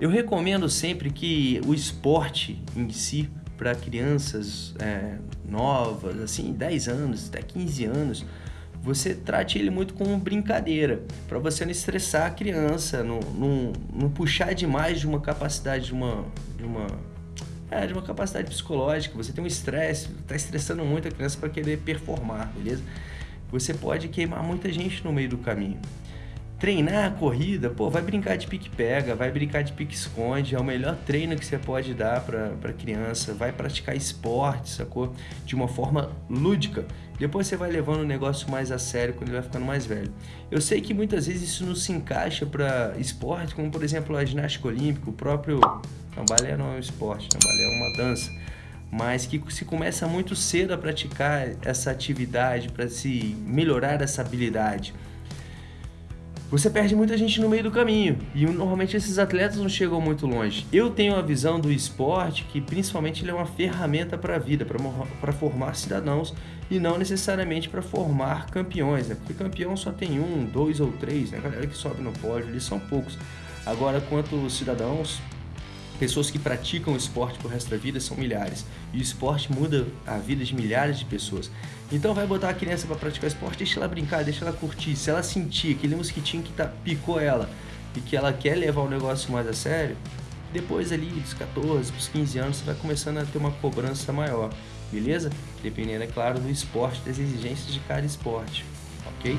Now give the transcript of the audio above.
Eu recomendo sempre que o esporte em si, para crianças é, novas, assim, 10 anos, até 15 anos, você trate ele muito como brincadeira, para você não estressar a criança, não, não, não, puxar demais de uma capacidade, de uma, de uma, é, de uma capacidade psicológica. Você tem um estresse, está estressando muito a criança para querer performar, beleza? Você pode queimar muita gente no meio do caminho treinar a corrida, pô, vai brincar de pique-pega, vai brincar de pique-esconde, é o melhor treino que você pode dar para criança, vai praticar esporte, sacou? De uma forma lúdica. Depois você vai levando o negócio mais a sério quando ele vai ficando mais velho. Eu sei que muitas vezes isso não se encaixa para esporte, como por exemplo a ginástica olímpica, o próprio... Não, balé não é um esporte, não, balé é uma dança mas que se começa muito cedo a praticar essa atividade para se melhorar essa habilidade você perde muita gente no meio do caminho e normalmente esses atletas não chegam muito longe. Eu tenho a visão do esporte que principalmente ele é uma ferramenta para a vida, para formar cidadãos e não necessariamente para formar campeões, né? porque campeão só tem um, dois ou três, né? a galera que sobe no pódio, eles são poucos. Agora, quanto cidadãos, Pessoas que praticam esporte pro resto da vida são milhares. E o esporte muda a vida de milhares de pessoas. Então vai botar a criança para praticar esporte, deixa ela brincar, deixa ela curtir. Se ela sentir aquele mosquitinho que tá, picou ela e que ela quer levar o negócio mais a sério, depois ali dos 14, dos 15 anos, você vai começando a ter uma cobrança maior, beleza? Dependendo, é claro, do esporte, das exigências de cada esporte, ok?